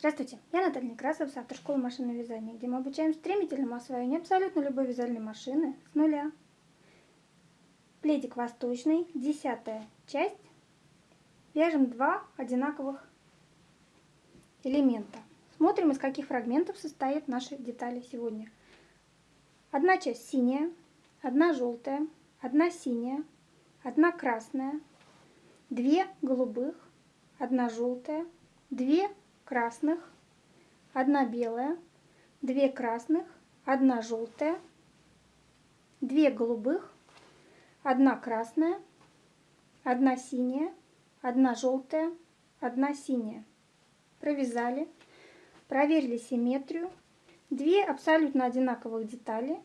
Здравствуйте, я Наталья Некрасова с автошколы машинного вязания, где мы обучаем стремительному освоению абсолютно любой вязальной машины с нуля. Пледик восточный, десятая часть. Вяжем два одинаковых элемента. Смотрим, из каких фрагментов состоят наши детали сегодня. Одна часть синяя, одна желтая, одна синяя, одна красная, две голубых, одна желтая, две красных, одна белая, две красных, одна желтая, две голубых, одна красная, одна синяя, одна желтая, одна синяя. Провязали, проверили симметрию, две абсолютно одинаковых детали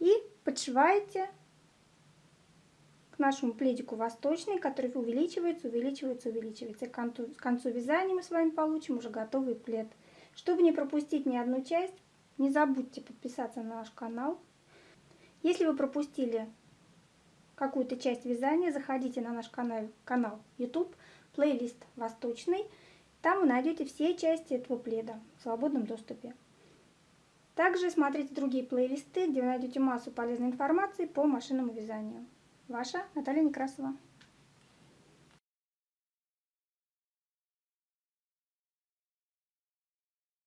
и подшиваете нашему пледику восточный, который увеличивается, увеличивается, увеличивается. к концу, к концу вязания мы с вами получим уже готовый плед. Чтобы не пропустить ни одну часть, не забудьте подписаться на наш канал. Если вы пропустили какую-то часть вязания, заходите на наш канал, канал YouTube, плейлист «Восточный». Там вы найдете все части этого пледа в свободном доступе. Также смотрите другие плейлисты, где вы найдете массу полезной информации по машинному вязанию. Ваша Наталья Некрасова.